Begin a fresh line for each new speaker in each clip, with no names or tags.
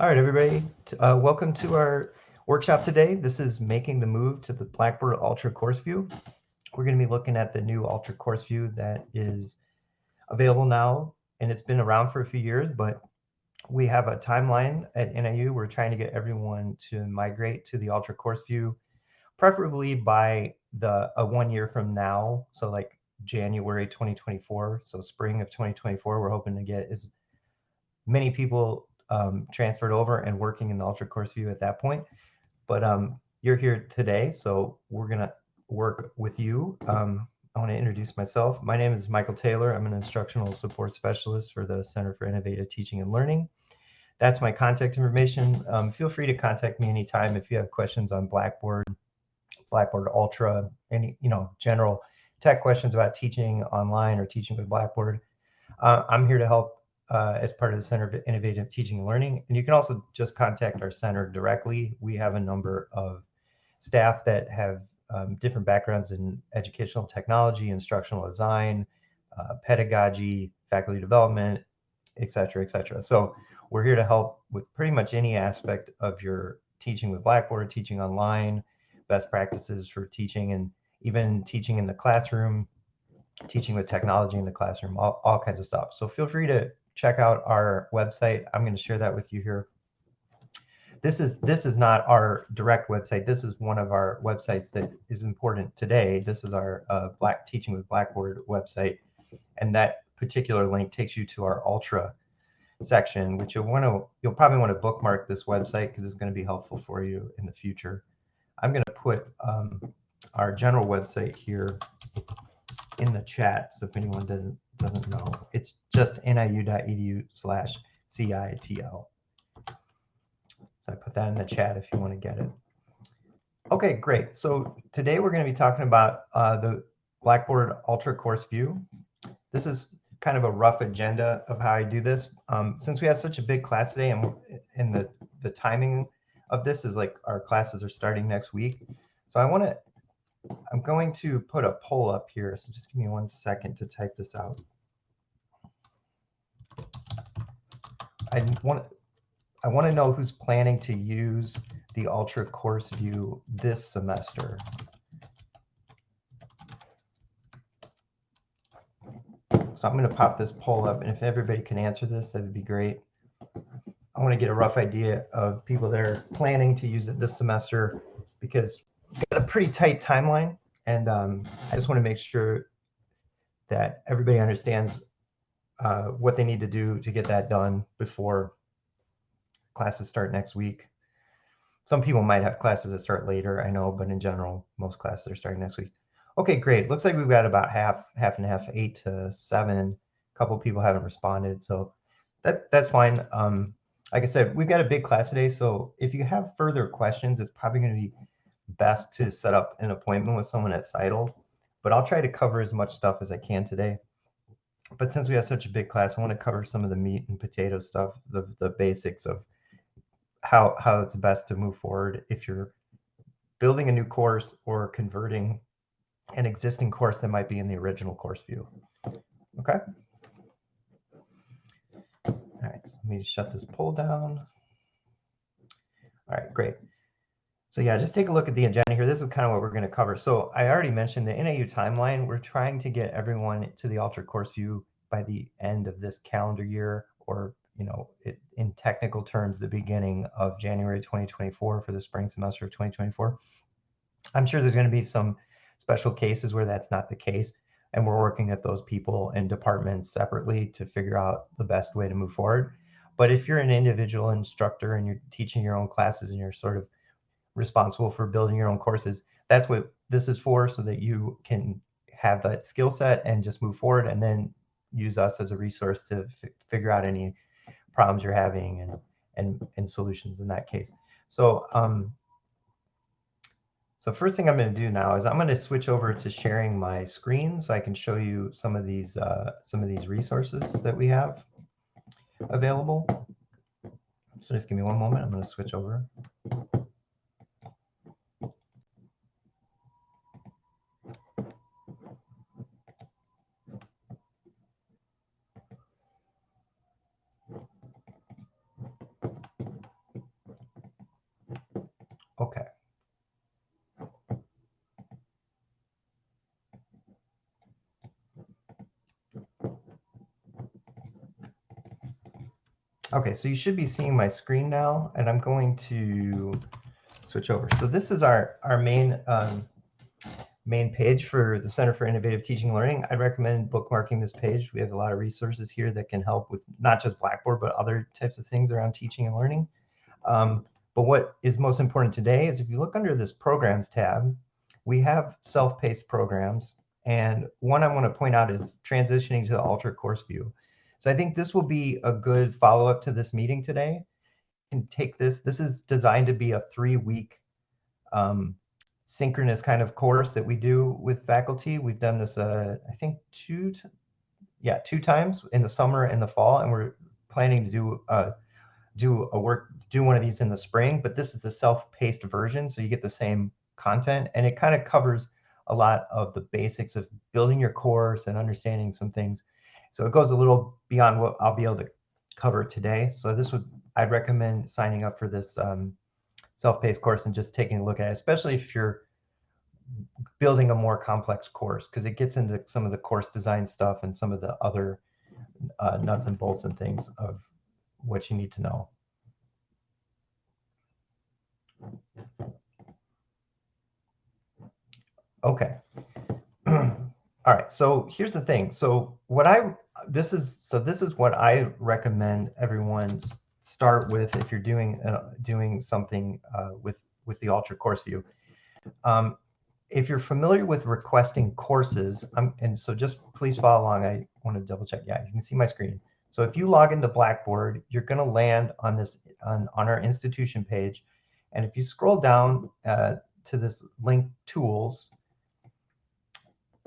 All right, everybody. Uh, welcome to our workshop today. This is making the move to the Blackboard Ultra course view. We're going to be looking at the new Ultra course view that is available now, and it's been around for a few years, but we have a timeline at NIU. We're trying to get everyone to migrate to the Ultra course view, preferably by the a one year from now. So like January 2024, so spring of 2024, we're hoping to get as many people um, transferred over and working in the Ultra Course View at that point. But um, you're here today, so we're gonna work with you. Um, I want to introduce myself. My name is Michael Taylor. I'm an instructional support specialist for the Center for Innovative Teaching and Learning. That's my contact information. Um, feel free to contact me anytime if you have questions on Blackboard, Blackboard Ultra, any you know general tech questions about teaching online or teaching with Blackboard. Uh, I'm here to help uh, as part of the Center of Innovative Teaching and Learning. And you can also just contact our center directly. We have a number of staff that have um, different backgrounds in educational technology, instructional design, uh, pedagogy, faculty development, et cetera, et cetera. So we're here to help with pretty much any aspect of your teaching with Blackboard, teaching online, best practices for teaching, and even teaching in the classroom, teaching with technology in the classroom, all, all kinds of stuff. So feel free to check out our website. I'm going to share that with you here. This is this is not our direct website. This is one of our websites that is important today. This is our uh, Black Teaching with Blackboard website, and that particular link takes you to our Ultra section, which you'll want to you'll probably want to bookmark this website because it's going to be helpful for you in the future. I'm going to put um, our general website here in the chat, so if anyone doesn't doesn't know, it's just niu.edu slash CITL. So I put that in the chat if you want to get it. Okay, great. So today we're going to be talking about uh, the Blackboard Ultra Course View. This is kind of a rough agenda of how I do this. Um, since we have such a big class today and, and the, the timing of this is like our classes are starting next week. So I want to, I'm going to put a poll up here. So just give me one second to type this out. I want I want to know who's planning to use the Ultra Course View this semester. So I'm going to pop this poll up, and if everybody can answer this, that would be great. I want to get a rough idea of people that are planning to use it this semester because we've got a pretty tight timeline, and um, I just want to make sure that everybody understands uh, what they need to do to get that done before classes start next week. Some people might have classes that start later, I know, but in general, most classes are starting next week. Okay, great. Looks like we've got about half, half and half, eight to seven. A couple people haven't responded, so that that's fine. Um, like I said, we've got a big class today, so if you have further questions, it's probably going to be best to set up an appointment with someone at Seidel. But I'll try to cover as much stuff as I can today but since we have such a big class, I want to cover some of the meat and potato stuff, the, the basics of how, how it's best to move forward if you're building a new course or converting an existing course that might be in the original course view. Okay. All right, so let me shut this poll down. All right, great. So yeah, just take a look at the agenda here. This is kind of what we're going to cover. So I already mentioned the NIU timeline. We're trying to get everyone to the Ultra Course View by the end of this calendar year, or you know, it, in technical terms, the beginning of January 2024 for the spring semester of 2024. I'm sure there's going to be some special cases where that's not the case, and we're working at those people and departments separately to figure out the best way to move forward. But if you're an individual instructor and you're teaching your own classes and you're sort of responsible for building your own courses. That's what this is for, so that you can have that skill set and just move forward and then use us as a resource to figure out any problems you're having and, and, and solutions in that case. So, um, so first thing I'm going to do now is I'm going to switch over to sharing my screen so I can show you some of these uh, some of these resources that we have available. So just give me one moment. I'm going to switch over. Okay, so you should be seeing my screen now, and I'm going to switch over. So this is our, our main, um, main page for the Center for Innovative Teaching and Learning. I'd recommend bookmarking this page. We have a lot of resources here that can help with not just Blackboard, but other types of things around teaching and learning. Um, but what is most important today is if you look under this Programs tab, we have self-paced programs. And one I want to point out is transitioning to the Ultra Course View. So I think this will be a good follow-up to this meeting today. And take this. This is designed to be a three-week um, synchronous kind of course that we do with faculty. We've done this, uh, I think, two, yeah, two times in the summer and the fall, and we're planning to do uh, do a work do one of these in the spring. But this is the self-paced version, so you get the same content, and it kind of covers a lot of the basics of building your course and understanding some things so it goes a little beyond what I'll be able to cover today. So this would, I'd recommend signing up for this um, self-paced course and just taking a look at it, especially if you're building a more complex course, because it gets into some of the course design stuff and some of the other uh, nuts and bolts and things of what you need to know. Okay. All right, so here's the thing. So what I this is so this is what I recommend everyone start with if you're doing uh, doing something uh, with with the Ultra Course View. Um, if you're familiar with requesting courses, um, and so just please follow along. I want to double check. Yeah, you can see my screen. So if you log into Blackboard, you're going to land on this on, on our institution page, and if you scroll down uh, to this link tools,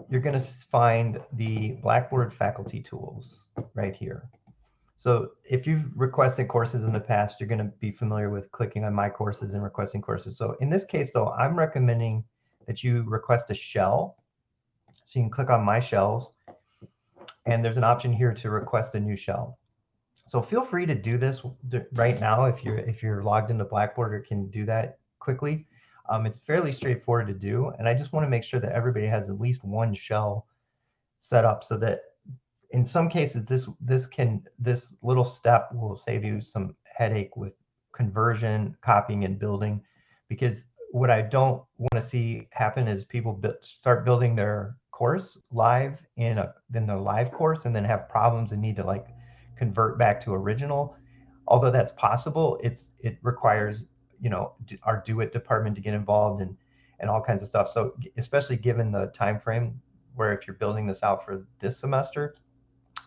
you're going to find the Blackboard faculty tools right here. So if you've requested courses in the past, you're going to be familiar with clicking on my courses and requesting courses. So in this case, though, I'm recommending that you request a shell. So you can click on my shells and there's an option here to request a new shell. So feel free to do this right now if you're if you're logged into Blackboard or can do that quickly. Um, it's fairly straightforward to do, and I just want to make sure that everybody has at least one shell set up so that in some cases this this can this little step will save you some headache with conversion, copying, and building, because what I don't want to see happen is people start building their course live in a in their live course and then have problems and need to like convert back to original. Although that's possible, it's it requires you know our DoIT department to get involved and and all kinds of stuff. So especially given the time frame where if you're building this out for this semester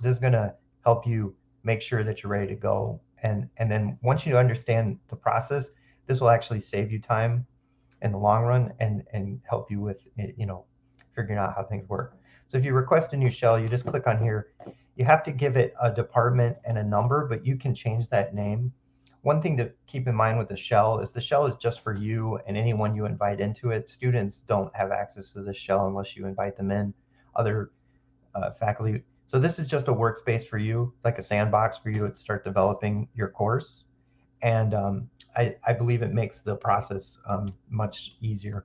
this is going to help you make sure that you're ready to go. And and then once you understand the process this will actually save you time in the long run and and help you with eh, you know figuring out how things work. So if you request a new shell you just click on here. You have to give it a department and a number but you can change that name one thing to keep in mind with the shell is the shell is just for you and anyone you invite into it. Students don't have access to the shell unless you invite them in. Other uh, faculty. So this is just a workspace for you, like a sandbox for you to start developing your course. And um, I, I, believe it makes the process um, much easier.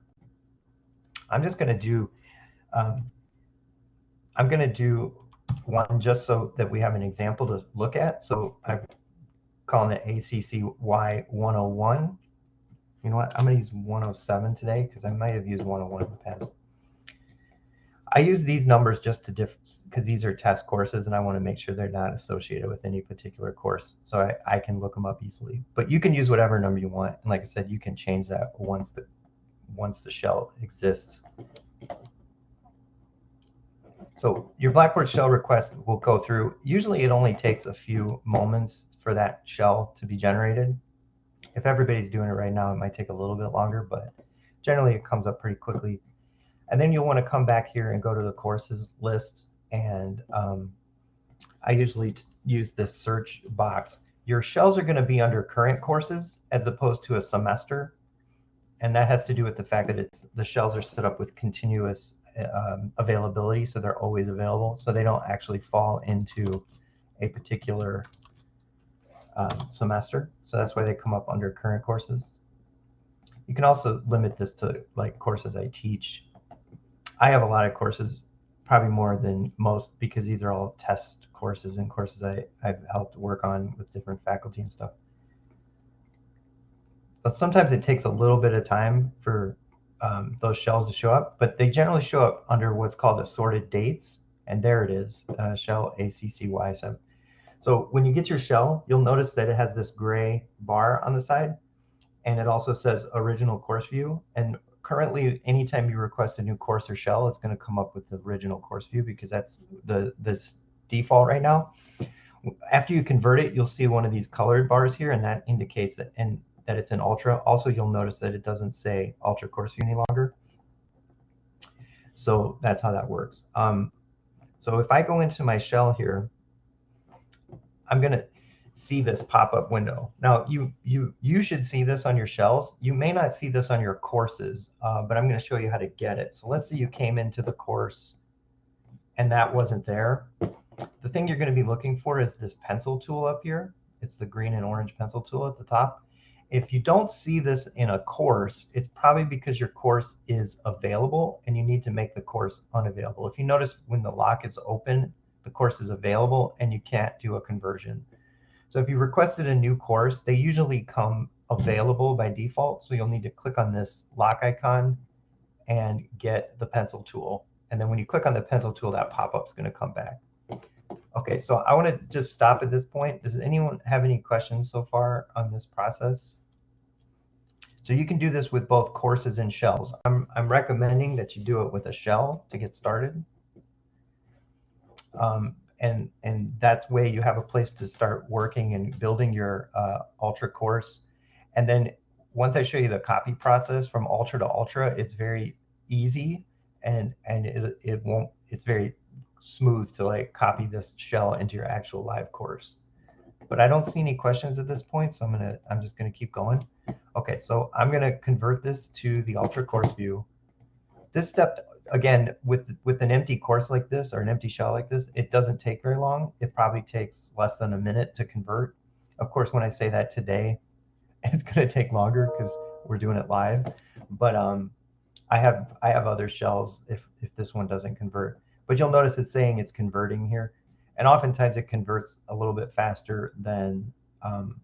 I'm just going to do, um, I'm going to do one just so that we have an example to look at. So I've calling it ACCY 101. You know what? I'm going to use 107 today because I might have used 101 in the past. I use these numbers just to diff because these are test courses and I want to make sure they're not associated with any particular course. So I, I can look them up easily. But you can use whatever number you want. And like I said, you can change that once the once the shell exists. So your Blackboard shell request will go through. Usually it only takes a few moments for that shell to be generated. If everybody's doing it right now, it might take a little bit longer, but generally it comes up pretty quickly. And then you'll want to come back here and go to the courses list. And um, I usually use this search box. Your shells are going to be under current courses as opposed to a semester. And that has to do with the fact that it's the shells are set up with continuous um, availability, so they're always available. So they don't actually fall into a particular um, semester. So that's why they come up under current courses. You can also limit this to like courses I teach. I have a lot of courses probably more than most because these are all test courses and courses I, I've helped work on with different faculty and stuff. But sometimes it takes a little bit of time for um, those shells to show up, but they generally show up under what's called assorted dates. And there it is, uh, shell ACCY. So, when you get your shell, you'll notice that it has this gray bar on the side. And it also says original course view. And currently, anytime you request a new course or shell, it's going to come up with the original course view because that's the, the default right now. After you convert it, you'll see one of these colored bars here, and that indicates that, and that it's an Ultra. Also, you'll notice that it doesn't say Ultra Course View any longer. So that's how that works. Um, so if I go into my shell here, I'm going to see this pop-up window. Now, you, you, you should see this on your shells. You may not see this on your courses, uh, but I'm going to show you how to get it. So let's say you came into the course and that wasn't there. The thing you're going to be looking for is this pencil tool up here. It's the green and orange pencil tool at the top. If you don't see this in a course, it's probably because your course is available and you need to make the course unavailable. If you notice when the lock is open, the course is available and you can't do a conversion. So if you requested a new course, they usually come available by default. So you'll need to click on this lock icon and get the pencil tool. And then when you click on the pencil tool, that pop-up is going to come back. Okay, so I want to just stop at this point. Does anyone have any questions so far on this process? So you can do this with both courses and shells. I'm, I'm recommending that you do it with a shell to get started. Um, and, and that's way you have a place to start working and building your uh, Ultra course. And then once I show you the copy process from Ultra to Ultra, it's very easy and, and it, it won't, it's very smooth to like copy this shell into your actual live course. But I don't see any questions at this point, so I'm gonna I'm just gonna keep going. Okay, so I'm gonna convert this to the Ultra course view. This step again with with an empty course like this or an empty shell like this, it doesn't take very long. It probably takes less than a minute to convert. Of course, when I say that today, it's gonna take longer because we're doing it live. But um, I have I have other shells if if this one doesn't convert. But you'll notice it's saying it's converting here and oftentimes it converts a little bit faster than um,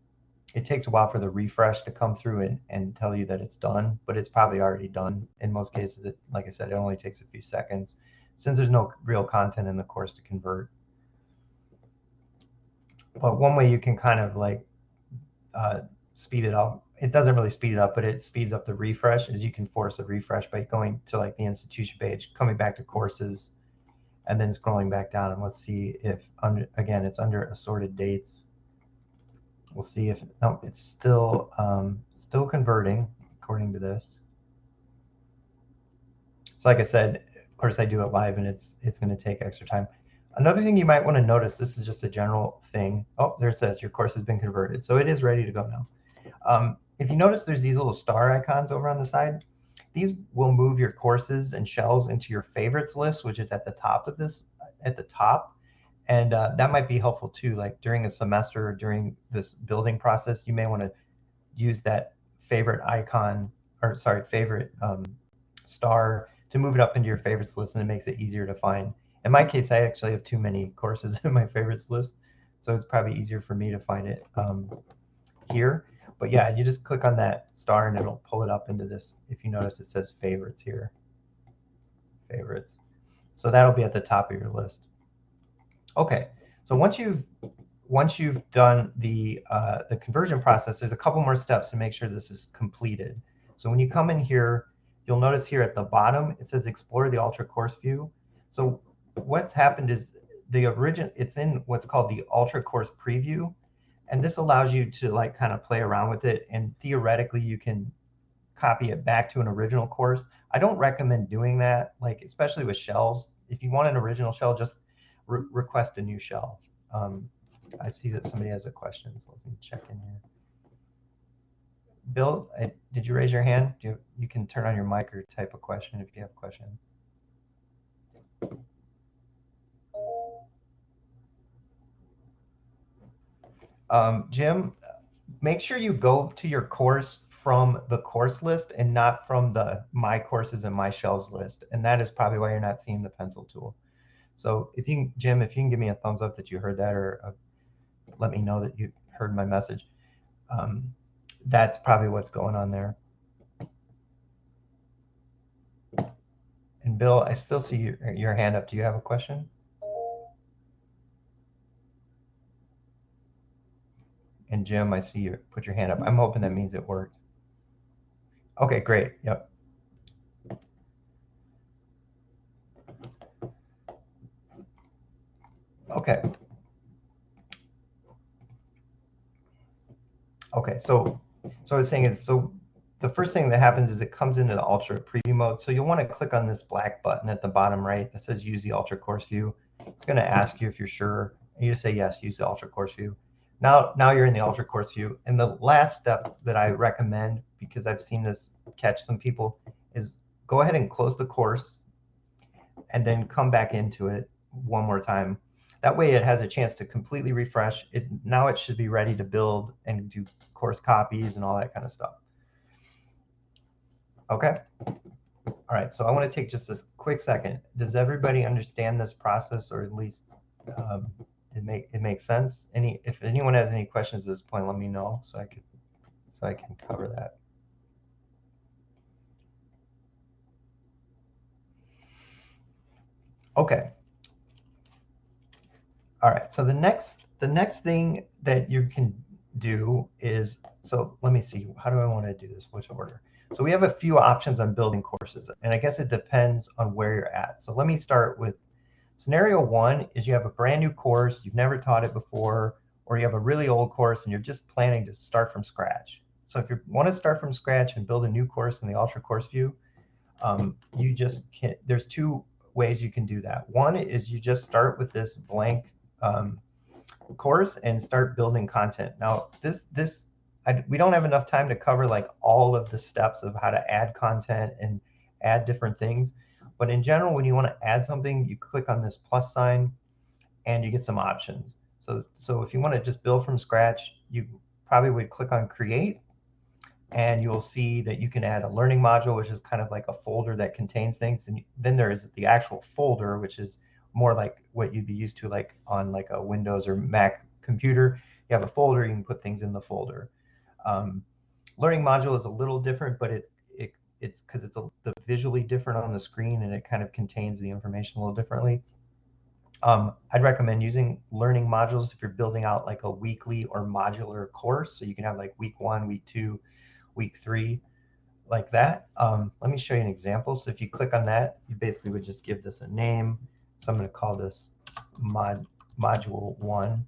it takes a while for the refresh to come through and, and tell you that it's done, but it's probably already done. In most cases, it, like I said, it only takes a few seconds since there's no real content in the course to convert. But one way you can kind of like uh, speed it up, it doesn't really speed it up, but it speeds up the refresh is you can force a refresh by going to like the institution page, coming back to courses, and then scrolling back down and let's see if under again it's under assorted dates we'll see if no it's still um, still converting according to this. So like I said of course I do it live and it's it's going to take extra time. Another thing you might want to notice this is just a general thing. Oh there it says your course has been converted. So it is ready to go now. Um, if you notice there's these little star icons over on the side. These will move your courses and shells into your favorites list, which is at the top of this, at the top. And uh, that might be helpful too. Like during a semester, or during this building process, you may want to use that favorite icon, or sorry, favorite um, star to move it up into your favorites list, and it makes it easier to find. In my case, I actually have too many courses in my favorites list, so it's probably easier for me to find it um, here. But yeah, you just click on that star and it'll pull it up into this. If you notice, it says favorites here. Favorites. So that'll be at the top of your list. Okay, so once you've once you've done the uh, the conversion process, there's a couple more steps to make sure this is completed. So when you come in here, you'll notice here at the bottom it says explore the Ultra course view. So what's happened is the origin it's in what's called the Ultra course preview and this allows you to like kind of play around with it and theoretically you can copy it back to an original course i don't recommend doing that like especially with shells if you want an original shell just re request a new shell um, i see that somebody has a question so let me check in here bill I, did you raise your hand you, you can turn on your mic or type a question if you have a question Um, Jim, make sure you go to your course from the course list and not from the my courses and my shells list. And that is probably why you're not seeing the pencil tool. So if you, can, Jim, if you can give me a thumbs up that you heard that, or uh, let me know that you heard my message, um, that's probably what's going on there. And Bill, I still see your, your hand up. Do you have a question? And Jim, I see you put your hand up. I'm hoping that means it worked. Okay, great. Yep. Okay. Okay, so so I was saying is so the first thing that happens is it comes into the Ultra preview mode. So you'll want to click on this black button at the bottom right that says use the Ultra course view. It's going to ask you if you're sure. And you just say yes, use the Ultra course view. Now, now you're in the Ultra course view. And the last step that I recommend, because I've seen this catch some people, is go ahead and close the course and then come back into it one more time. That way it has a chance to completely refresh. It Now it should be ready to build and do course copies and all that kind of stuff. Okay. All right, so I want to take just a quick second. Does everybody understand this process, or at least um, it make it makes sense? Any if anyone has any questions at this point, let me know so I could so I can cover that. Okay. All right. So the next the next thing that you can do is so let me see. How do I want to do this? Which order? So we have a few options on building courses, and I guess it depends on where you're at. So let me start with scenario one is you have a brand new course, you've never taught it before, or you have a really old course and you're just planning to start from scratch. So if you want to start from scratch and build a new course in the Ultra Course View, um, you just can there's two ways you can do that. One is you just start with this blank um, course and start building content. Now this this I, we don't have enough time to cover like all of the steps of how to add content and add different things. But in general, when you want to add something, you click on this plus sign and you get some options. So, so if you want to just build from scratch, you probably would click on create and you'll see that you can add a learning module, which is kind of like a folder that contains things. And then there is the actual folder, which is more like what you'd be used to like on like a Windows or Mac computer. You have a folder, you can put things in the folder. Um, learning module is a little different, but it, it it's because it's a, the visually different on the screen and it kind of contains the information a little differently. Um, I'd recommend using learning modules if you're building out like a weekly or modular course. So you can have like week one, week two, week three, like that. Um, let me show you an example. So if you click on that, you basically would just give this a name. So I'm going to call this mod module one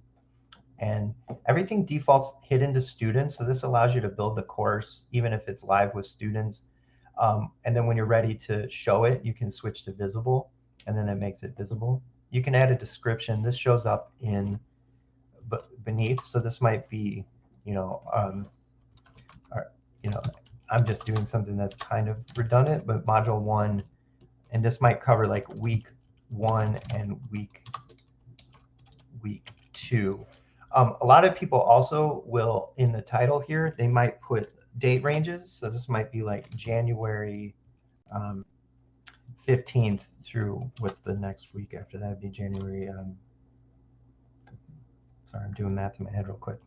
and everything defaults hidden to students. So this allows you to build the course even if it's live with students. Um, and then when you're ready to show it, you can switch to visible and then it makes it visible. You can add a description. This shows up in beneath. So this might be, you know, um, or, you know, I'm just doing something that's kind of redundant, but module one, and this might cover like week one and week week two. Um, a lot of people also will, in the title here, they might put date ranges. So this might be like January um, 15th through what's the next week after that? Be January. Um, sorry, I'm doing math in my head real quick.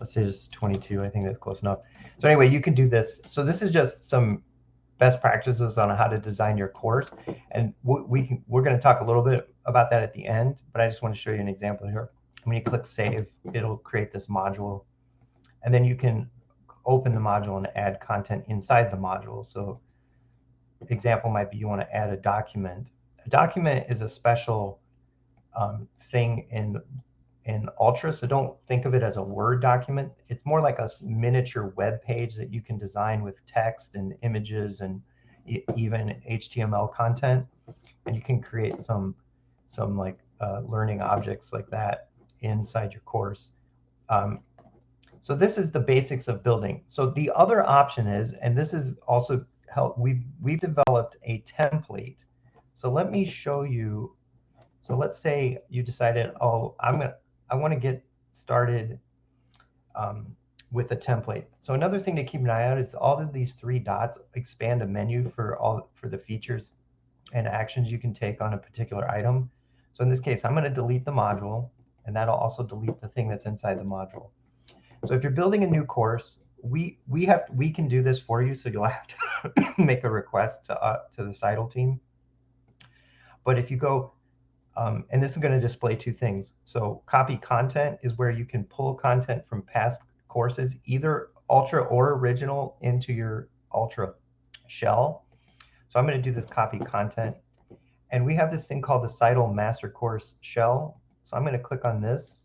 Let's say it's 22. I think that's close enough. So anyway, you can do this. So this is just some best practices on how to design your course, and we, we we're going to talk a little bit about that at the end. But I just want to show you an example here when you click save, it'll create this module. And then you can open the module and add content inside the module. So example might be you want to add a document. A document is a special um, thing in in Ultra, so don't think of it as a Word document. It's more like a miniature web page that you can design with text and images and even HTML content, and you can create some some like uh, learning objects like that inside your course. Um, so this is the basics of building. So the other option is, and this is also help, we've, we've developed a template. So let me show you. So let's say you decided, oh, I'm gonna, I want to get started um, with a template. So another thing to keep an eye out is all of these three dots expand a menu for all for the features and actions you can take on a particular item. So in this case, I'm going to delete the module, and that'll also delete the thing that's inside the module. So if you're building a new course, we we have we can do this for you. So you'll have to make a request to uh, to the CITL team. But if you go, um, and this is going to display two things. So copy content is where you can pull content from past courses, either Ultra or original, into your Ultra shell. So I'm going to do this copy content. And we have this thing called the CITL Master Course Shell. So I'm going to click on this.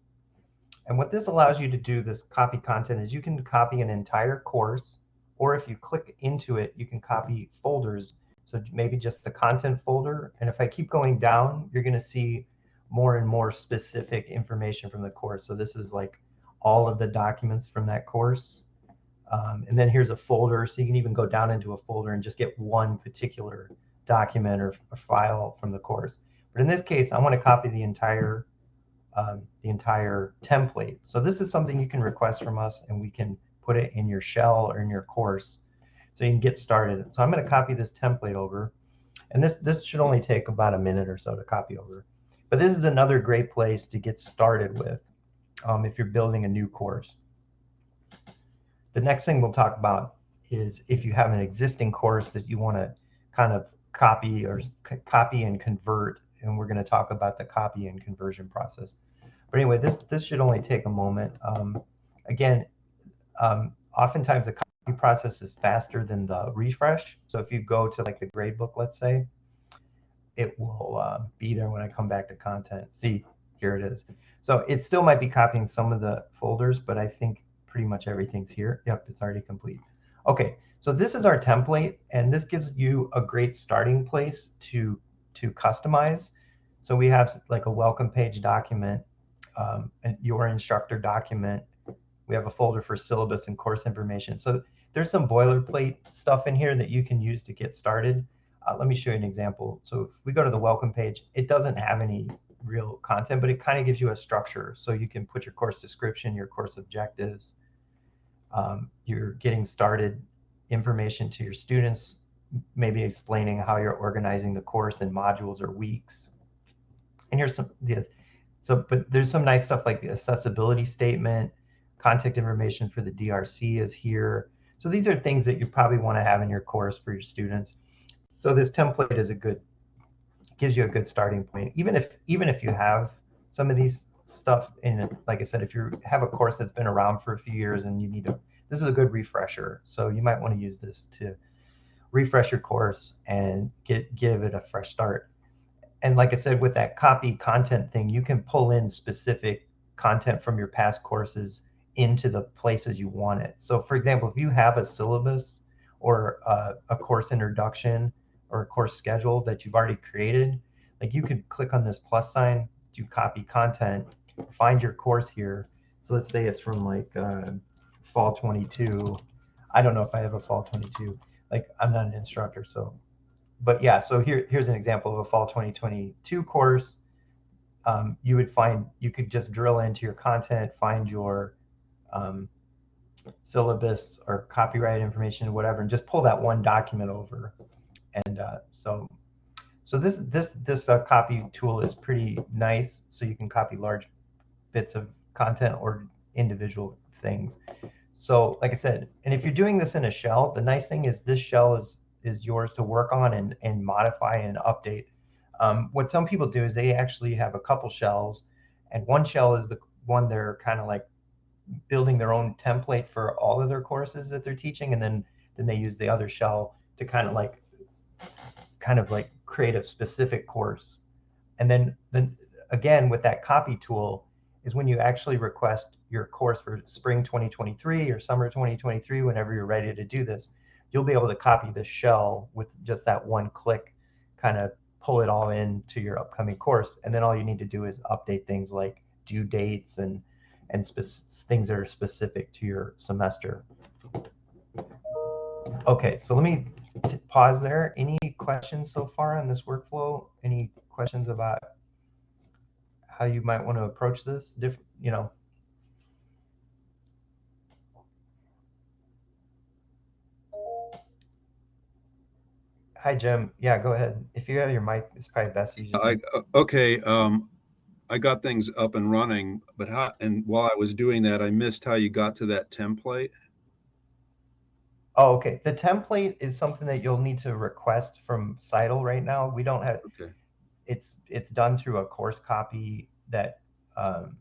And what this allows you to do, this copy content, is you can copy an entire course, or if you click into it, you can copy folders. So maybe just the content folder. And if I keep going down, you're going to see more and more specific information from the course. So this is like all of the documents from that course. Um, and then here's a folder, so you can even go down into a folder and just get one particular document or, file from the course. But in this case, I want to copy the entire um, the entire template. So this is something you can request from us, and we can put it in your shell or in your course, so you can get started. So I'm going to copy this template over, and this this should only take about a minute or so to copy over. But this is another great place to get started with um, if you're building a new course. The next thing we'll talk about is if you have an existing course that you want to kind of copy or copy and convert, and we're going to talk about the copy and conversion process. But anyway, this this should only take a moment. Um, again, um, oftentimes the process is faster than the refresh. So if you go to like the gradebook, let's say, it will uh, be there when I come back to content. See, here it is. So it still might be copying some of the folders, but I think pretty much everything's here. Yep, it's already complete. Okay, so this is our template, and this gives you a great starting place to, to customize. So we have like a welcome page document, um, and your instructor document. We have a folder for syllabus and course information. So there's some boilerplate stuff in here that you can use to get started. Uh, let me show you an example. So if we go to the welcome page, it doesn't have any real content, but it kind of gives you a structure. So you can put your course description, your course objectives, um, you're getting started information to your students, maybe explaining how you're organizing the course in modules or weeks. And here's some, yes, so, but there's some nice stuff like the accessibility statement, contact information for the DRC is here. So these are things that you probably want to have in your course for your students. So this template is a good, gives you a good starting point. Even if, even if you have some of these stuff in. Like I said, if you have a course that's been around for a few years and you need to, this is a good refresher. So you might want to use this to refresh your course and get give it a fresh start. And like I said, with that copy content thing, you can pull in specific content from your past courses into the places you want it. So for example, if you have a syllabus or a, a course introduction or a course schedule that you've already created, like you could click on this plus sign, do copy content, find your course here. So let's say it's from like uh, fall 22. I don't know if I have a fall 22. Like I'm not an instructor, so. But yeah, so here here's an example of a fall 2022 course. Um, you would find you could just drill into your content, find your um, syllabus or copyright information whatever, and just pull that one document over. And uh, so so this this this uh, copy tool is pretty nice. So you can copy large bits of content or individual things. So like I said, and if you're doing this in a shell, the nice thing is this shell is is yours to work on and, and modify and update. Um, what some people do is they actually have a couple shells, and one shell is the one they're kind of like building their own template for all of their courses that they're teaching, and then then they use the other shell to kind of like kind of like create a specific course. And then, then again, with that copy tool is when you actually request your course for spring 2023 or summer 2023, whenever you're ready to do this, you'll be able to copy the shell with just that one click, kind of pull it all into your upcoming course. And then all you need to do is update things like due dates and and things that are specific to your semester. Okay, so let me pause there. Any questions so far on this workflow? Any questions about how you might want to approach this? Different, you know. hi, Jim. Yeah, go ahead. If you have your mic, it's probably best you
I, uh, okay, um, I got things up and running, but how, and while I was doing that, I missed how you got to that template.
Oh, okay. The template is something that you'll need to request from Seidel right now. We don't have,
Okay,
it's, it's done through a course copy that, um,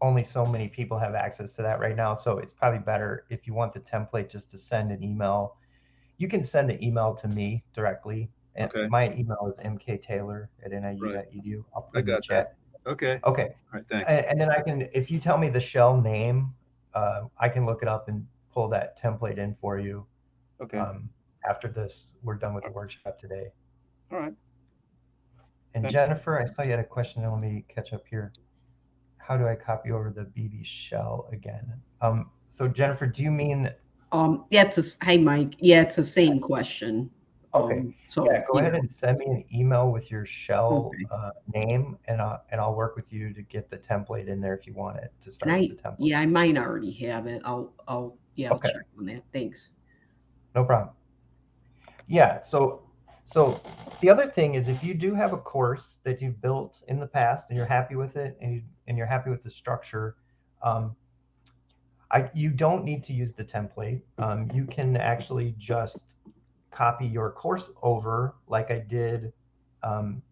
only so many people have access to that right now. So it's probably better if you want the template just to send an email. You can send the email to me directly. And
Okay.
my email is mktaylor at niu.edu. I'll put
I
it in the
got that.
chat.
okay,
Okay.
all right, thanks.
And, and then I can, if you tell me the shell name, uh, I can look it up and pull that template in for you.
Okay,
Um, after this, we're done with the workshop today.
all right.
And
Thanks.
Jennifer, I saw you had a question. Let me catch up here. How do I copy over the BB shell again? Um, so Jennifer, do you mean,
Um, yeah, it's a, s- hey, Mike. Yeah, it's the same question.
Okay.
Um, So.
yeah, go ahead and send me an email with your shell
Okay.
uh, name and, I'll, and I'll work with you to get the template in there if you want it to start
I,
with the template.
yeah, I might already have it. I'll, I'll, yeah, I'll
Okay.
check on that. Thanks.
No problem. Yeah, so so the other thing is if you do have a course that you've built in the past and you're happy with it and you and you're happy with the structure, um, I you don't need to use the template. Um, you can actually just copy your course over like I did um,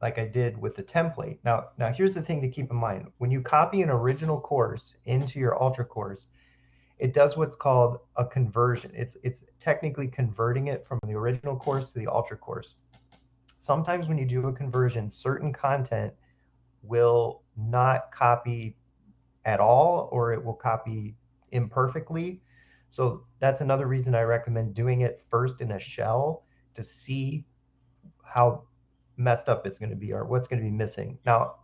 like I did with the template. Now now here's the thing to keep in mind. When you copy an original course into your Ultra course, it does what's called a conversion. It's it's technically converting it from the original course to the ultra course. Sometimes when you do a conversion, certain content will not copy at all or it will copy imperfectly. So that's another reason I recommend doing it first in a shell to see how messed up it's going to be or what's going to be missing. Now,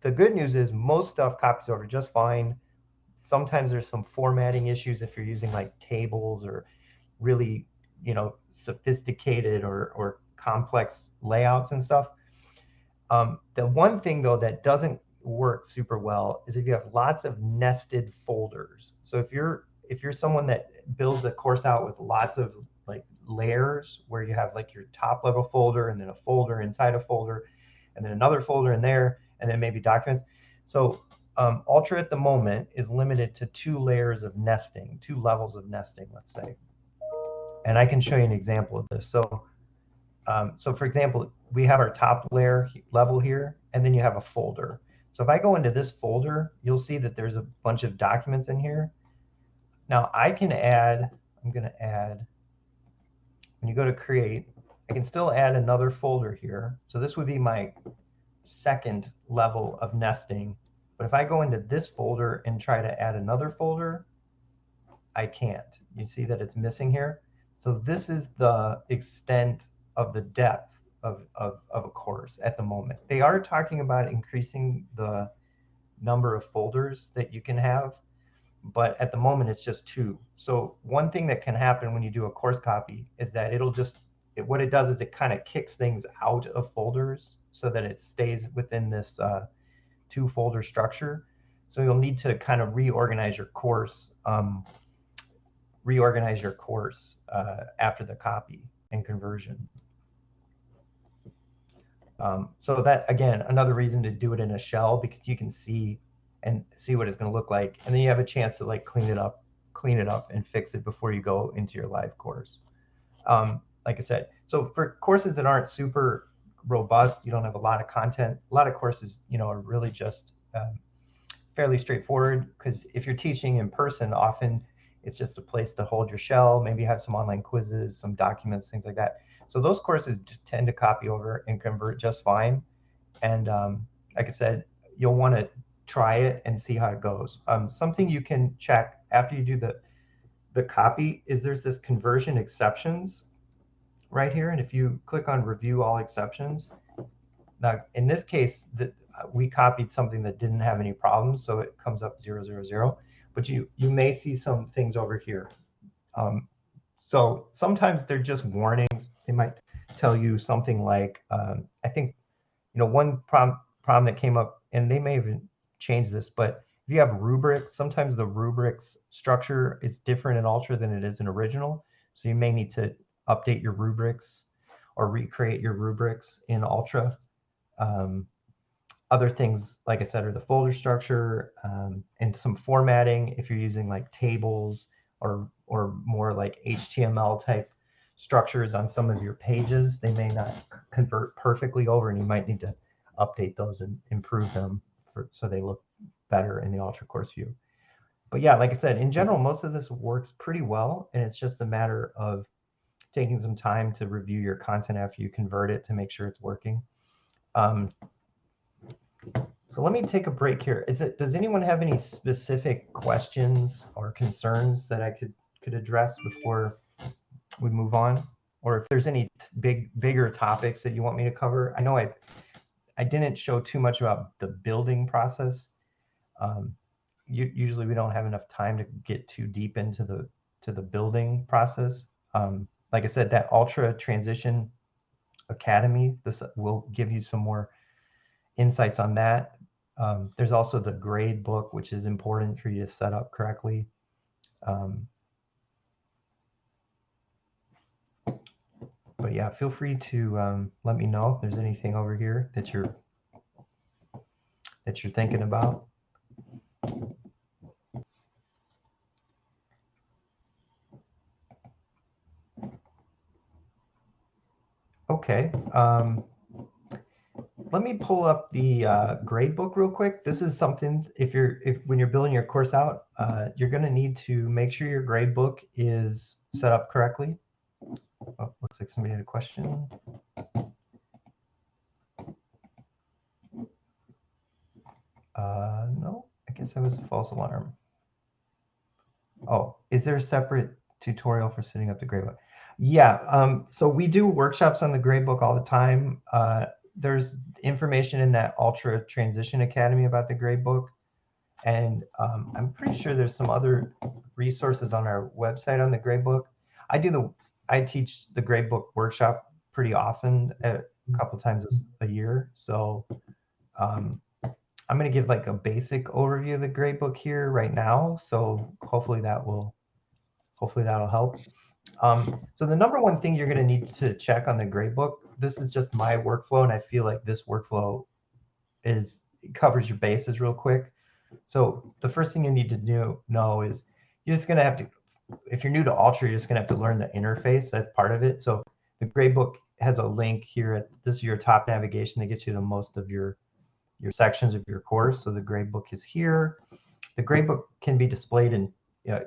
the good news is most stuff copies over just fine. Sometimes there's some formatting issues if you're using like tables or really you know sophisticated or, or complex layouts and stuff. Um, the one thing though that doesn't work super well is if you have lots of nested folders. So if you're if you're someone that builds a course out with lots of like layers where you have like your top level folder and then a folder inside a folder and then another folder in there and then maybe documents so um, Ultra at the moment is limited to two layers of nesting, two levels of nesting, let's say. And I can show you an example of this. So, um, so for example, we have our top layer level here, and then you have a folder. So if I go into this folder, you'll see that there's a bunch of documents in here. Now I can add, I'm going to add, when you go to create, I can still add another folder here. So this would be my second level of nesting but if I go into this folder and try to add another folder, I can't. You see that it's missing here? So this is the extent of the depth of, of, of a course at the moment. They are talking about increasing the number of folders that you can have, but at the moment it's just two. So one thing that can happen when you do a course copy is that it'll just, it, what it does is it kind of kicks things out of folders so that it stays within this uh, two folder structure. So you'll need to kind of reorganize your course, um, reorganize your course uh, after the copy and conversion. Um, so that again, another reason to do it in a shell because you can see and see what it's going to look like, and then you have a chance to like clean it up, clean it up, and fix it before you go into your live course. Um, like I said, so for courses that aren't super robust. You don't have a lot of content. A lot of courses, you know, are really just um, fairly straightforward because if you're teaching in person, often it's just a place to hold your shell. Maybe have some online quizzes, some documents, things like that. So those courses tend to copy over and convert just fine. And um, like I said, you'll want to try it and see how it goes. Um, something you can check after you do the the copy is there's this conversion exceptions right here. And if you click on review all exceptions, now in this case, the, we copied something that didn't have any problems, so it comes up zero, zero, zero. But you, you may see some things over here. Um, so sometimes they're just warnings. They might tell you something like, um, I think, you know, one problem, problem that came up, and they may even change this, but if you have rubrics, sometimes the rubrics structure is different in Ultra than it is in original. So you may need to update your rubrics or recreate your rubrics in Ultra. Um, other things, like I said, are the folder structure um, and some formatting. If you're using like tables or or more like HTML type structures on some of your pages, they may not convert perfectly over, and you might need to update those and improve them for, so they look better in the Ultra Course view. But yeah, like I said, in general, most of this works pretty well, and it's just a matter of taking some time to review your content after you convert it to make sure it's working. Um, so let me take a break here. Is it, does anyone have any specific questions or concerns that I could, could address before we move on? Or if there's any big, bigger topics that you want me to cover? I know I, I didn't show too much about the building process. Um, you, usually we don't have enough time to get too deep into the, to the building process. Um, like I said, that Ultra Transition Academy, this will give you some more insights on that. Um, there's also the grade book, which is important for you to set up correctly. Um, but yeah, feel free to um, let me know if there's anything over here that you're that you're thinking about. Okay. Um, let me pull up the uh, grade book real quick. This is something if you're if when you're building your course out, uh, you're going to need to make sure your grade book is set up correctly. Oh, looks like somebody had a question. Uh, no, I guess that was a false alarm. Oh, is there a separate tutorial for setting up the gradebook? Yeah, um, so we do workshops on the gradebook all the time. Uh, there's information in that Ultra Transition Academy about the gradebook. And um, I'm pretty sure there's some other resources on our website on the gradebook. I do the, I teach the gradebook workshop pretty often, a couple times a year. So um, I'm going to give like a basic overview of the gradebook here right now. So hopefully that will, hopefully that'll help. Um, so the number one thing you're going to need to check on the gradebook, this is just my workflow, and I feel like this workflow is covers your bases real quick. So the first thing you need to do, know is you're just going to have to, if you're new to Ultra, you're just going to have to learn the interface. That's part of it. So the gradebook has a link here. At, this is your top navigation that gets you to most of your your sections of your course. So the gradebook is here. The gradebook can be displayed in you know,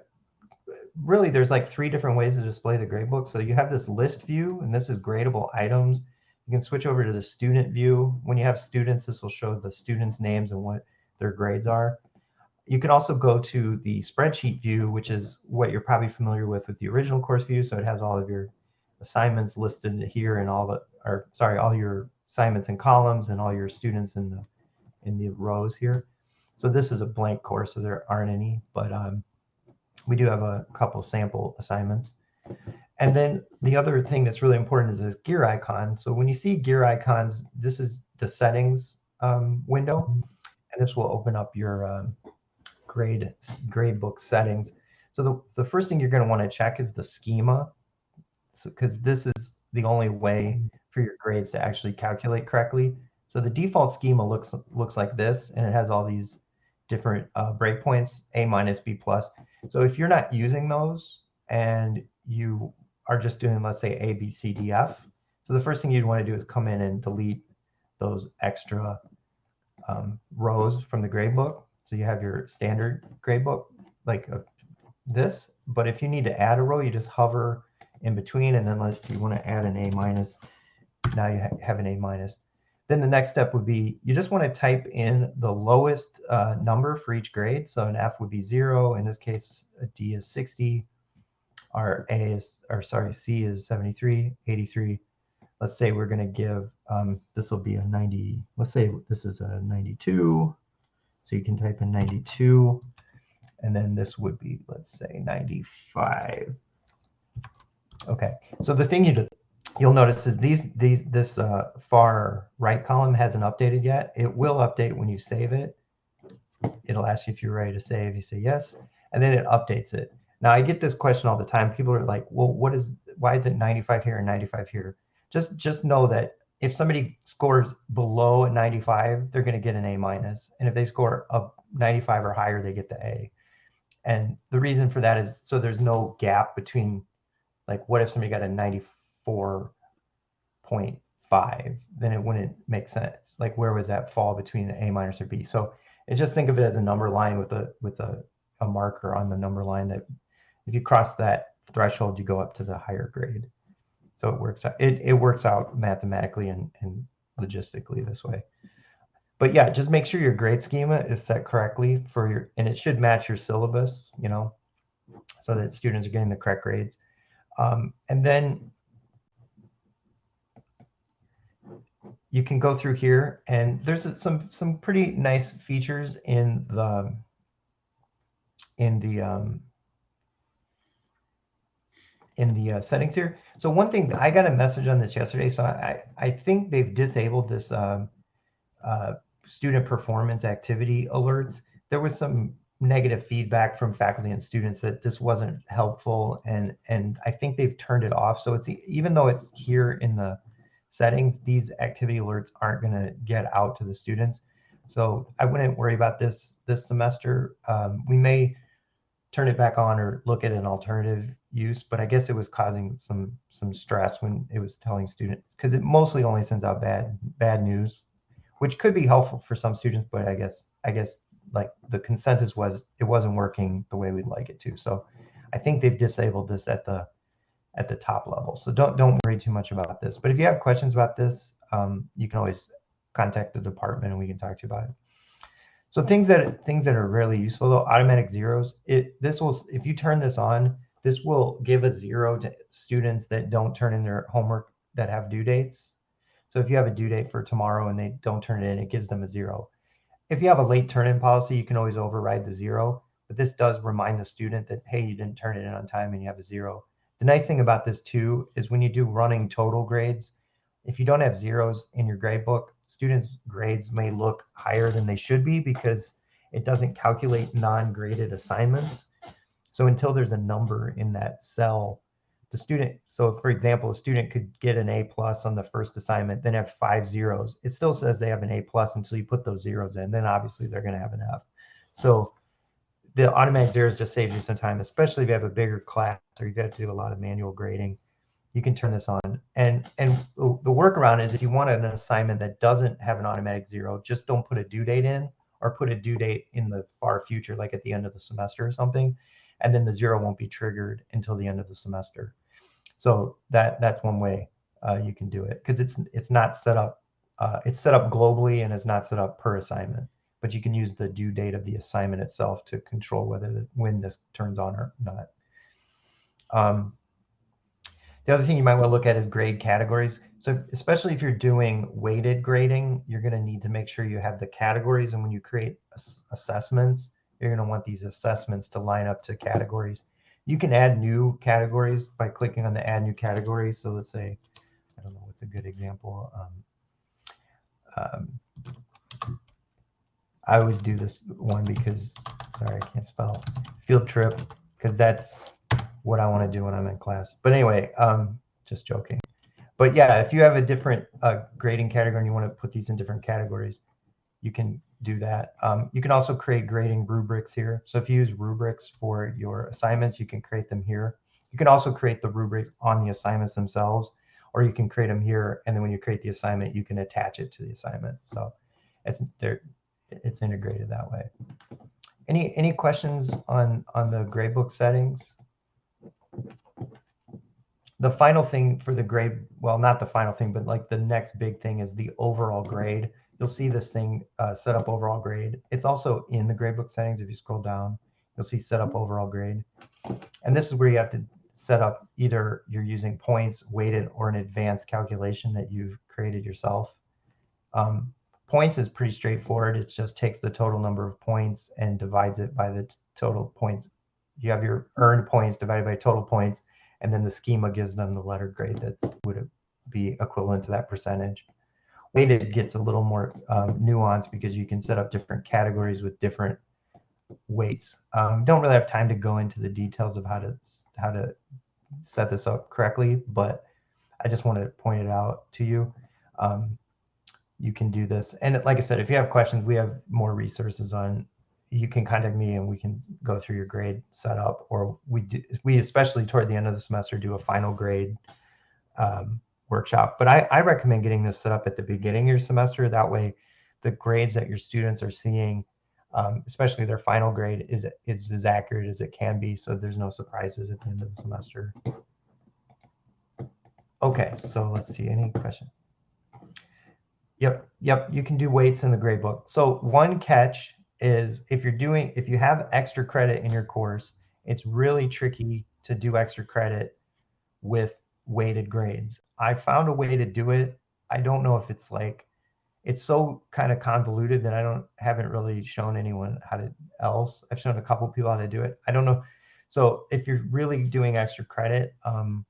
really there's like three different ways to display the gradebook. So you have this list view, and this is gradable items. You can switch over to the student view. When you have students, this will show the students' names and what their grades are. You can also go to the spreadsheet view, which is what you're probably familiar with with the original course view. So it has all of your assignments listed here and all the, or sorry, all your assignments in columns and all your students in the in the rows here. So this is a blank course, so there aren't any, but um, we do have a couple sample assignments. And then the other thing that's really important is this gear icon. So when you see gear icons, this is the settings um, window, and this will open up your um, grade book settings. So the, the first thing you're going to want to check is the schema, because so, this is the only way for your grades to actually calculate correctly. So the default schema looks looks like this, and it has all these different uh, breakpoints, A minus, B plus. So if you're not using those and you are just doing, let's say, A, B, C, D, F, so the first thing you'd want to do is come in and delete those extra um, rows from the gradebook. So you have your standard gradebook like uh, this, but if you need to add a row, you just hover in between, and then if you want to add an A minus, now you ha have an A minus. Then the next step would be you just want to type in the lowest uh, number for each grade. So an F would be zero. In this case, a D is 60. Our A is, or sorry, C is 73, 83. Let's say we're going to give, um, this will be a 90. Let's say this is a 92. So you can type in 92. And then this would be, let's say 95. Okay, so the thing you do, you'll notice that these these this uh, far right column hasn't updated yet. It will update when you save it. It'll ask you if you're ready to save. You say yes, and then it updates it. Now I get this question all the time. People are like, "Well, what is why is it 95 here and 95 here? Just just know that if somebody scores below a 95, they're going to get an A minus, and if they score a 95 or higher, they get the A. And the reason for that is so there's no gap between, like, what if somebody got a 94.5? Then it wouldn't make sense. Like, where was that fall between A minus or B? So, and just think of it as a number line with a with a, a marker on the number line that if you cross that threshold, you go up to the higher grade. So it works out. It, it works out mathematically and, and logistically this way. But yeah, just make sure your grade schema is set correctly for your, and it should match your syllabus, you know, so that students are getting the correct grades. Um, and then you can go through here and there's some some pretty nice features in the in the um, in the uh, settings here. So one thing, I got a message on this yesterday. So I, I think they've disabled this um, uh, student performance activity alerts. There was some negative feedback from faculty and students that this wasn't helpful. And, and I think they've turned it off. So it's even though it's here in the settings, these activity alerts aren't going to get out to the students. So I wouldn't worry about this this semester. Um, we may turn it back on or look at an alternative use, but I guess it was causing some some stress when it was telling students because it mostly only sends out bad bad news, which could be helpful for some students, but I guess I guess like the consensus was it wasn't working the way we'd like it to. So I think they've disabled this at the at the top level. So don't don't worry too much about this. But if you have questions about this, um, you can always contact the department and we can talk to you about it. So things that things that are really useful though, automatic zeros. It this will if you turn this on, this will give a zero to students that don't turn in their homework that have due dates. So if you have a due date for tomorrow and they don't turn it in, it gives them a zero. If you have a late turn in policy, you can always override the zero, but this does remind the student that, hey, you didn't turn it in on time and you have a zero. The nice thing about this too is when you do running total grades, if you don't have zeros in your grade book, students' grades may look higher than they should be because it doesn't calculate non-graded assignments. So until there's a number in that cell, the student, so for example, a student could get an A plus on the first assignment, then have five zeros. It still says they have an A plus until you put those zeros in. Then obviously they're going to have an F. So the automatic zeros just saves you some time, especially if you have a bigger class or you've got to do a lot of manual grading you can turn this on. And and the workaround is if you want an assignment that doesn't have an automatic zero, just don't put a due date in or put a due date in the far future, like at the end of the semester or something, and then the zero won't be triggered until the end of the semester. So that that's one way uh, you can do it because it's it's not set up. Uh, it's set up globally and it's not set up per assignment. But you can use the due date of the assignment itself to control whether the, when this turns on or not. Um, the other thing you might want to look at is grade categories. So especially if you're doing weighted grading, you're going to need to make sure you have the categories. And when you create assessments, you're going to want these assessments to line up to categories. You can add new categories by clicking on the add new category. So let's say, I don't know what's a good example. Um, um, I always do this one because, sorry, I can't spell field trip because that's what I want to do when I'm in class. But anyway, um, just joking. But yeah, if you have a different uh, grading category and you want to put these in different categories, you can do that. Um, you can also create grading rubrics here. So if you use rubrics for your assignments, you can create them here. You can also create the rubrics on the assignments themselves, or you can create them here. And then when you create the assignment, you can attach it to the assignment. So it's there, it's integrated that way. Any any questions on on the gradebook settings? the final thing for the grade, well, not the final thing, but like the next big thing is the overall grade. You'll see this thing uh, set up overall grade. It's also in the gradebook settings. If you scroll down, you'll see set up overall grade. And this is where you have to set up either you're using points, weighted, or an advanced calculation that you've created yourself. Um, points is pretty straightforward. It just takes the total number of points and divides it by the total points. You have your earned points divided by total points and then the schema gives them the letter grade that would be equivalent to that percentage. Weighted gets a little more um, nuanced because you can set up different categories with different weights. Um, don't really have time to go into the details of how to how to set this up correctly, but I just want to point it out to you. Um, you can do this. And like I said, if you have questions, we have more resources on, you can contact me and we can go through your grade setup or we do, we especially toward the end of the semester do a final grade um, workshop. But I, I recommend getting this set up at the beginning of your semester. That way the grades that your students are seeing, um, especially their final grade is, is as accurate as it can be. So there's no surprises at the end of the semester. Okay, so let's see, any question? Yep, yep, you can do weights in the grade book. So one catch is if you're doing, if you have extra credit in your course, it's really tricky to do extra credit with weighted grades. I found a way to do it. I don't know if it's like, it's so kind of convoluted that I don't, haven't really shown anyone how to else. I've shown a couple people how to do it. I don't know. So if you're really doing extra credit, um,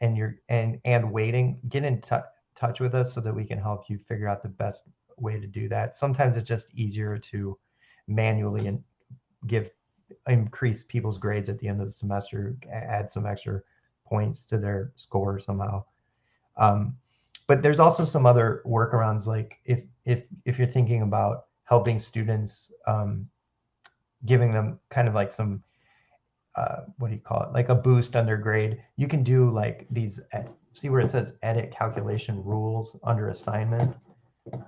and you're and and weighting get in touch with us so that we can help you figure out the best way to do that sometimes it's just easier to manually and give increase people's grades at the end of the semester add some extra points to their score somehow um, but there's also some other workarounds like if if if you're thinking about helping students um, giving them kind of like some uh, what do you call it? Like a boost under grade. You can do like these, see where it says edit calculation rules under assignment.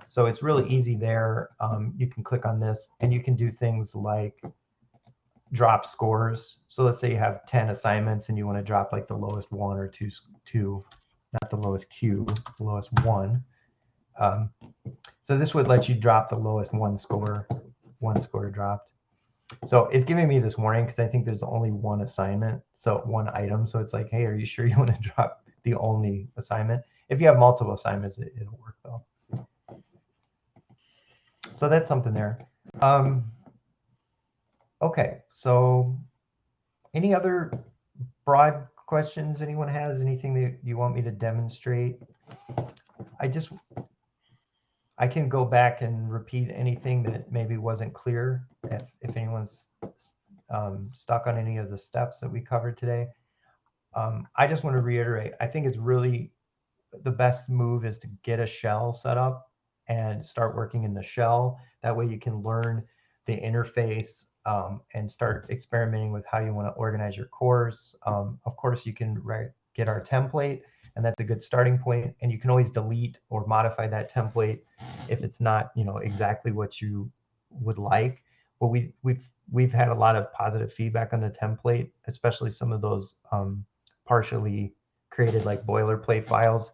So it's really easy there. Um, you can click on this and you can do things like drop scores. So let's say you have 10 assignments and you want to drop like the lowest one or two, two not the lowest Q, the lowest one. Um, so this would let you drop the lowest one score, one score dropped. So it's giving me this warning because I think there's only one assignment, so one item. So it's like, hey, are you sure you want to drop the only assignment? If you have multiple assignments, it, will work though. So that's something there. Um, okay, so any other broad questions anyone has? Anything that you want me to demonstrate? I just I can go back and repeat anything that maybe wasn't clear if, if anyone's um, stuck on any of the steps that we covered today. Um, I just want to reiterate, I think it's really the best move is to get a shell set up and start working in the shell. That way you can learn the interface um, and start experimenting with how you want to organize your course. Um, of course, you can get our template and that's a good starting point. point and you can always delete or modify that template if it's not you know exactly what you would like but we we've we've had a lot of positive feedback on the template especially some of those um, partially created like boilerplate files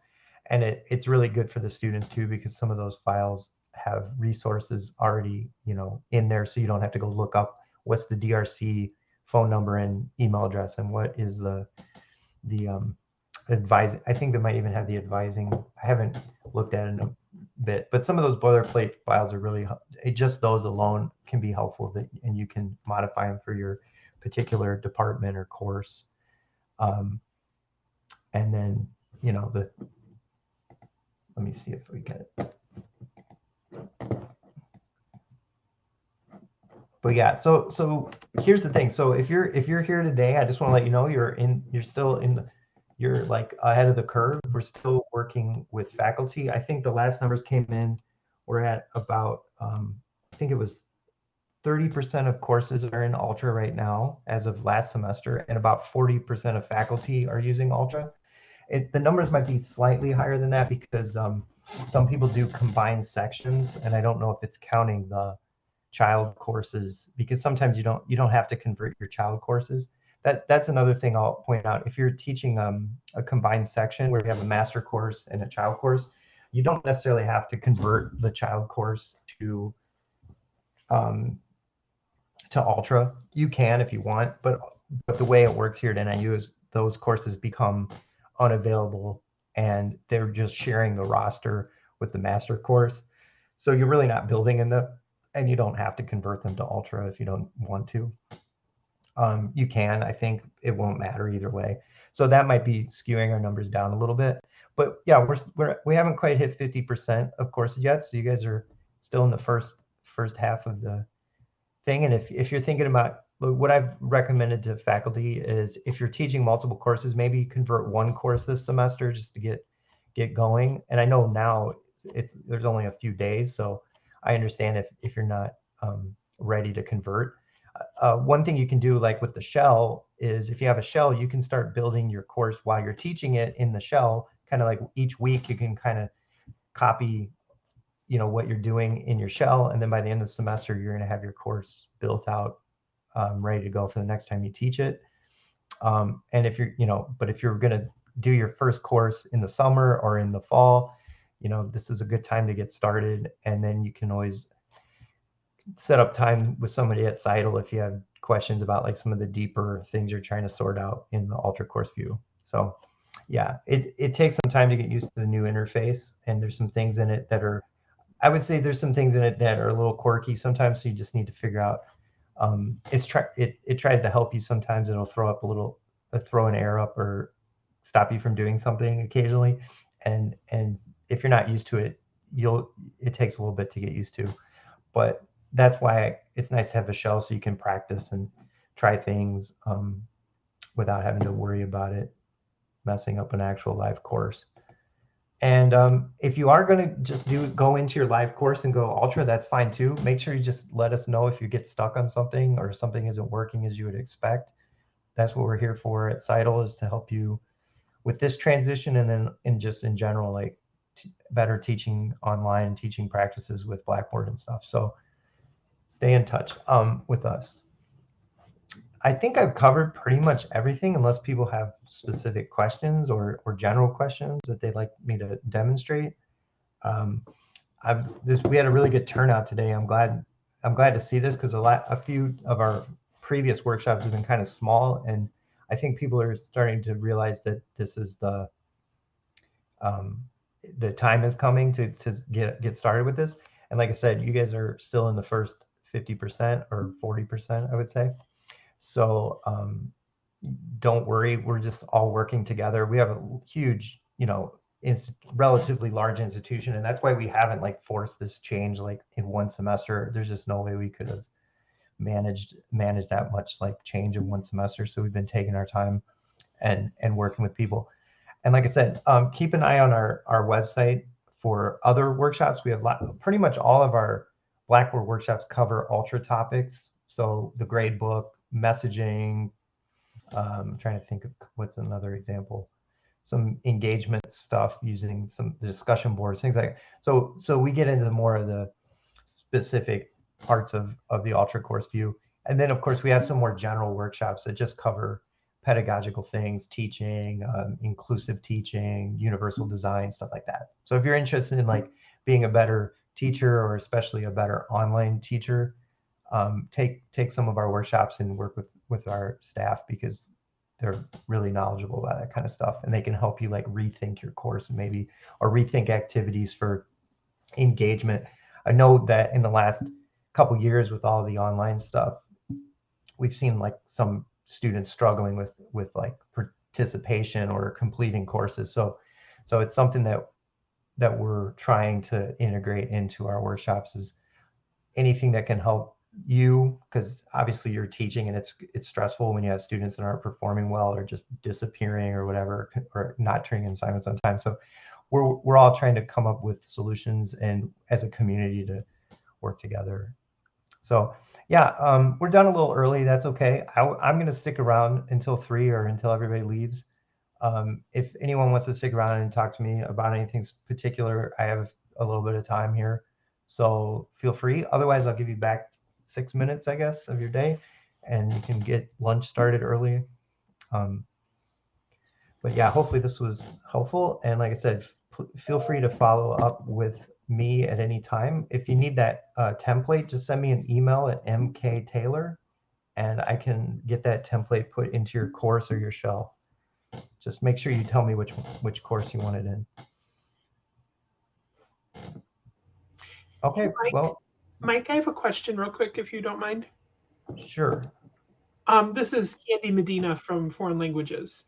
and it, it's really good for the students too because some of those files have resources already you know in there so you don't have to go look up what's the drc phone number and email address and what is the the um, advise. I think they might even have the advising. I haven't looked at it in a bit, but some of those boilerplate files are really just those alone can be helpful that and you can modify them for your particular department or course. Um, and then you know the. Let me see if we get it. But yeah, so so here's the thing. So if you're if you're here today, I just want to let you know you're in you're still in you're like ahead of the curve. We're still working with faculty. I think the last numbers came in, we're at about, um, I think it was 30% of courses are in Ultra right now as of last semester, and about 40% of faculty are using Ultra. It, the numbers might be slightly higher than that because um, some people do combined sections, and I don't know if it's counting the child courses because sometimes you don't you don't have to convert your child courses that that's another thing I'll point out. If you're teaching um, a combined section where you have a master course and a child course, you don't necessarily have to convert the child course to um, to Ultra. You can if you want, but but the way it works here at NIU is those courses become unavailable and they're just sharing the roster with the master course. So you're really not building in the and you don't have to convert them to Ultra if you don't want to um, you can. I think it won't matter either way. So that might be skewing our numbers down a little bit. But yeah, we're, we're we haven't quite hit 50% of courses yet. So you guys are still in the first first half of the thing. And if if you're thinking about what I've recommended to faculty is if you're teaching multiple courses, maybe convert one course this semester just to get get going. And I know now it's there's only a few days, so I understand if if you're not um, ready to convert. Uh, one thing you can do, like with the shell, is if you have a shell, you can start building your course while you're teaching it in the shell. Kind of like each week, you can kind of copy, you know, what you're doing in your shell, and then by the end of the semester, you're going to have your course built out, um, ready to go for the next time you teach it. Um, and if you're, you know, but if you're going to do your first course in the summer or in the fall, you know, this is a good time to get started, and then you can always set up time with somebody at CITL if you have questions about like some of the deeper things you're trying to sort out in the Ultra Course View. So yeah, it, it takes some time to get used to the new interface and there's some things in it that are, I would say there's some things in it that are a little quirky sometimes. So you just need to figure out, um, it's try, it, it tries to help you. Sometimes it'll throw up a little, uh, throw an error up or stop you from doing something occasionally. And, and if you're not used to it, you'll, it takes a little bit to get used to, but that's why it's nice to have a shell so you can practice and try things um, without having to worry about it messing up an actual live course. And um, if you are going to just do go into your live course and go ultra, that's fine too. Make sure you just let us know if you get stuck on something or something isn't working as you would expect. That's what we're here for at CITL is to help you with this transition and then in just in general, like better teaching online teaching practices with Blackboard and stuff. So stay in touch um, with us. I think I've covered pretty much everything unless people have specific questions or, or general questions that they'd like me to demonstrate. Um, I've this we had a really good turnout today. I'm glad I'm glad to see this because a lot a few of our previous workshops have been kind of small and I think people are starting to realize that this is the um, the time is coming to to get get started with this. And like I said, you guys are still in the first 50% or 40%, I would say. So um, don't worry, we're just all working together. We have a huge, you know, relatively large institution, and that's why we haven't like forced this change like in one semester. There's just no way we could have managed managed that much like change in one semester. So we've been taking our time and and working with people. And like I said, um, keep an eye on our our website for other workshops. We have lot, pretty much all of our Blackboard workshops cover ultra topics. So the grade book, messaging, um, I'm trying to think of what's another example. Some engagement stuff using some discussion boards, things like so. So we get into more of the specific parts of of the ultra course view, and then of course we have some more general workshops that just cover pedagogical things, teaching, um, inclusive teaching, universal design, stuff like that. So if you're interested in like being a better teacher or especially a better online teacher, um, take take some of our workshops and work with with our staff because they're really knowledgeable about that kind of stuff and they can help you like rethink your course and maybe or rethink activities for engagement. I know that in the last couple years with all the online stuff, we've seen like some students struggling with with like participation or completing courses. So so it's something that that we're trying to integrate into our workshops is anything that can help you because obviously you're teaching and it's it's stressful when you have students that aren't performing well or just disappearing or whatever or not turning in assignments on time so we're we're all trying to come up with solutions and as a community to work together so yeah um, we're done a little early that's okay I, i'm going to stick around until three or until everybody leaves um, if anyone wants to stick around and talk to me about anything particular, I have a little bit of time here. So feel free. Otherwise, I'll give you back six minutes, I guess, of your day, and you can get lunch started early. Um, but yeah, hopefully this was helpful. And like I said, feel free to follow up with me at any time. If you need that uh, template, just send me an email at mktaylor, and I can get that template put into your course or your shell. Just make sure you tell me which which course you want it in. Okay,
Mike,
well,
Mike, I have a question real quick, if you don't mind.
sure.
Um, this is Candy Medina from Foreign Languages.